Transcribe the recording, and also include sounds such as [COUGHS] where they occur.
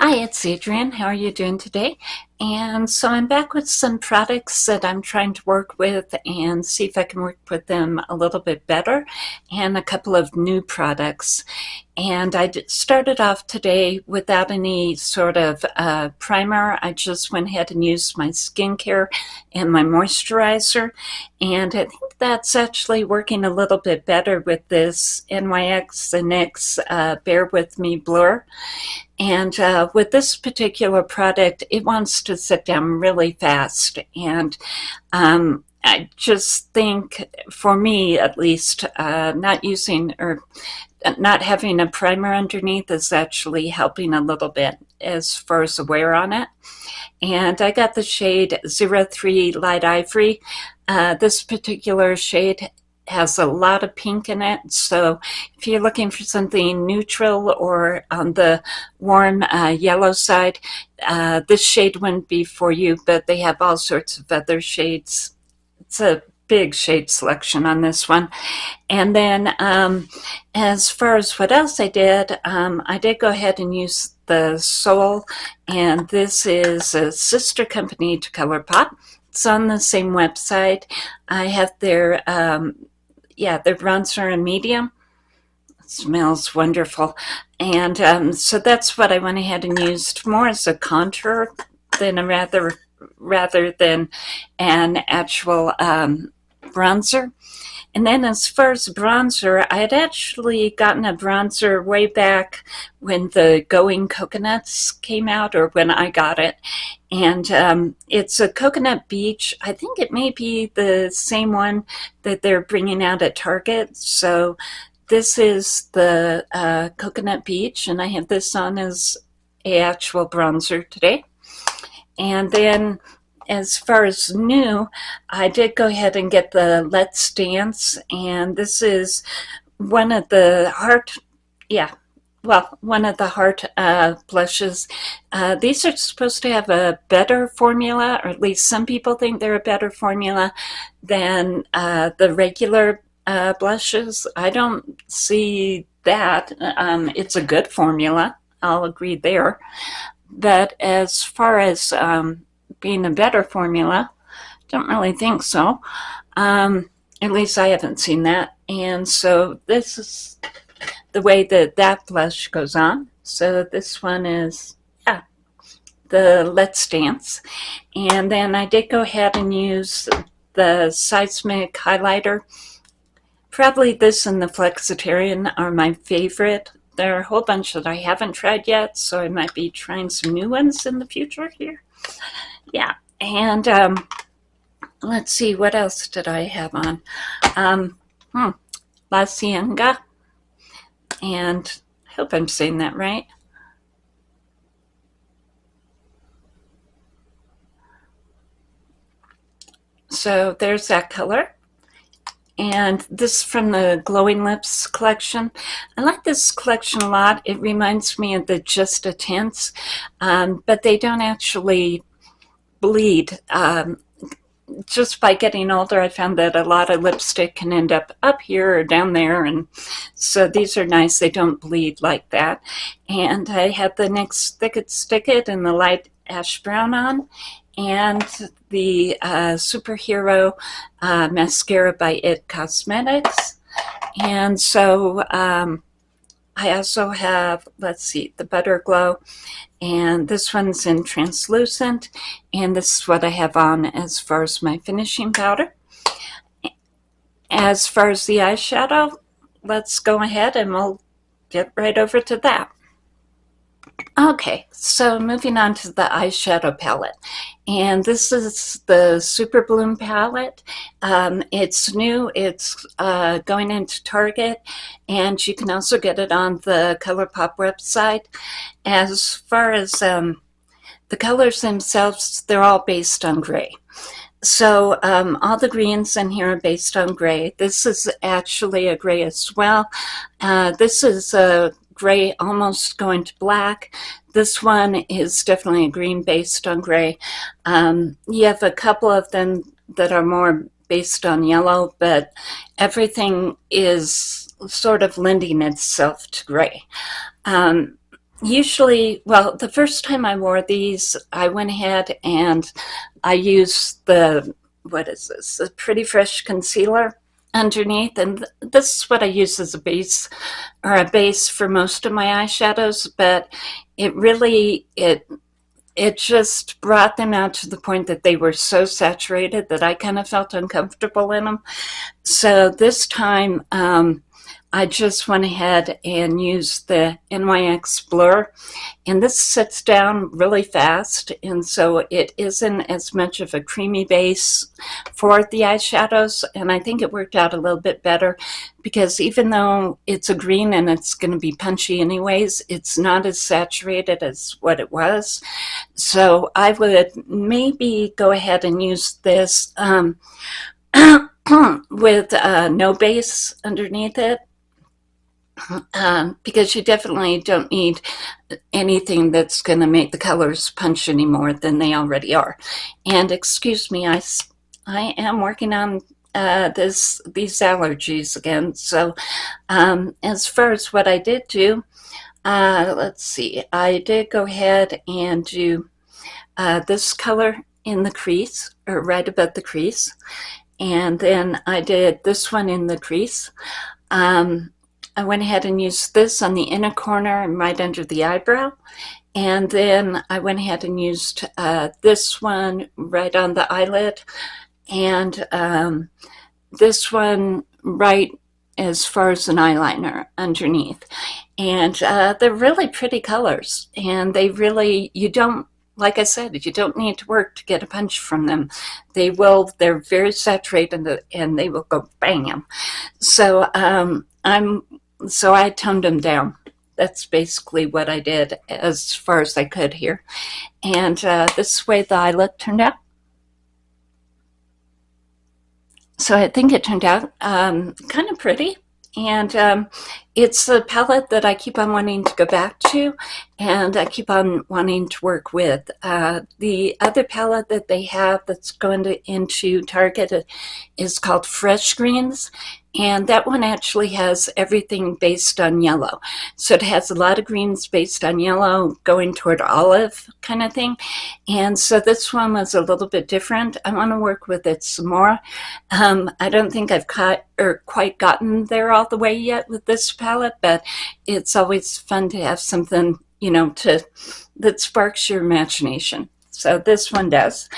Hi, it's Adrienne. How are you doing today? And so I'm back with some products that I'm trying to work with and see if I can work with them a little bit better and a couple of new products. And I started off today without any sort of uh, primer. I just went ahead and used my skincare and my moisturizer. And I think that's actually working a little bit better with this NYX and NYX uh, Bare With Me Blur. And uh, with this particular product, it wants to sit down really fast. And um, I just think, for me at least, uh, not using or not having a primer underneath is actually helping a little bit as far as the wear on it. And I got the shade 03 Light Ivory. Uh, this particular shade has a lot of pink in it. So if you're looking for something neutral or on the warm uh, yellow side, uh, this shade wouldn't be for you, but they have all sorts of other shades. It's a big shade selection on this one. And then um, as far as what else I did, um, I did go ahead and use the Sol, and this is a sister company to ColourPop. It's on the same website. I have their um, yeah, the bronzer in medium. It smells wonderful. And um, so that's what I went ahead and used more as a contour than a rather rather than an actual um, bronzer. And then as far as bronzer, I had actually gotten a bronzer way back when the Going Coconuts came out or when I got it. And um, it's a Coconut Beach. I think it may be the same one that they're bringing out at Target. So this is the uh, Coconut Beach and I have this on as a actual bronzer today. And then as far as new, I did go ahead and get the Let's Dance, and this is one of the heart, yeah, well, one of the heart uh, blushes. Uh, these are supposed to have a better formula, or at least some people think they're a better formula than uh, the regular uh, blushes. I don't see that. Um, it's a good formula. I'll agree there. But as far as um, being a better formula. Don't really think so. Um, at least I haven't seen that. And so this is the way that that blush goes on. So this one is, yeah, the Let's Dance. And then I did go ahead and use the Seismic highlighter. Probably this and the Flexitarian are my favorite. There are a whole bunch that I haven't tried yet, so I might be trying some new ones in the future here yeah, and um, let's see, what else did I have on? Um, hmm, La Cienega, and I hope I'm saying that right. So there's that color. And this from the Glowing Lips collection. I like this collection a lot. It reminds me of the Just a Tints, um, but they don't actually bleed. Um, just by getting older, I found that a lot of lipstick can end up up here or down there. And so these are nice. They don't bleed like that. And I have the NYX Thick It Stick It in the light ash brown on and the uh, Superhero uh, Mascara by IT Cosmetics. And so um, I also have, let's see, the Butter Glow, and this one's in translucent, and this is what I have on as far as my finishing powder. As far as the eyeshadow, let's go ahead and we'll get right over to that. Okay, so moving on to the eyeshadow palette. And this is the Super Bloom palette. Um, it's new, it's uh, going into Target, and you can also get it on the ColourPop website. As far as um, the colors themselves, they're all based on gray. So um, all the greens in here are based on gray. This is actually a gray as well. Uh, this is a gray almost going to black. This one is definitely a green based on gray. Um, you have a couple of them that are more based on yellow, but everything is sort of lending itself to gray. Um, usually, well, the first time I wore these, I went ahead and I used the, what is this, the Pretty Fresh Concealer underneath. And this is what I use as a base or a base for most of my eyeshadows, but it really, it it just brought them out to the point that they were so saturated that I kind of felt uncomfortable in them. So this time, um, I just went ahead and used the NYX Blur and this sits down really fast and so it isn't as much of a creamy base for the eyeshadows and I think it worked out a little bit better because even though it's a green and it's going to be punchy anyways, it's not as saturated as what it was. So I would maybe go ahead and use this um, [COUGHS] with uh, no base underneath it um, because you definitely don't need anything that's going to make the colors punch any more than they already are. And excuse me, I, I am working on uh, this these allergies again. So um, as far as what I did do, uh, let's see, I did go ahead and do uh, this color in the crease, or right above the crease. And then I did this one in the crease. Um, I went ahead and used this on the inner corner and right under the eyebrow. And then I went ahead and used uh, this one right on the eyelid and um, this one right as far as an eyeliner underneath. And uh, they're really pretty colors and they really, you don't, like I said, you don't need to work to get a punch from them. They will, they're very saturated and they will go bam. So um, I'm so I toned them down. That's basically what I did as far as I could here. And uh, this way the eyelid turned out. So I think it turned out um, kind of pretty. And um, it's a palette that I keep on wanting to go back to and I keep on wanting to work with. Uh, the other palette that they have that's going to, into Target is called Fresh Greens and that one actually has everything based on yellow. So it has a lot of greens based on yellow going toward olive kind of thing. And so this one was a little bit different. I want to work with it some more. Um, I don't think I've caught or quite gotten there all the way yet with this palette, but it's always fun to have something, you know, to that sparks your imagination. So this one does.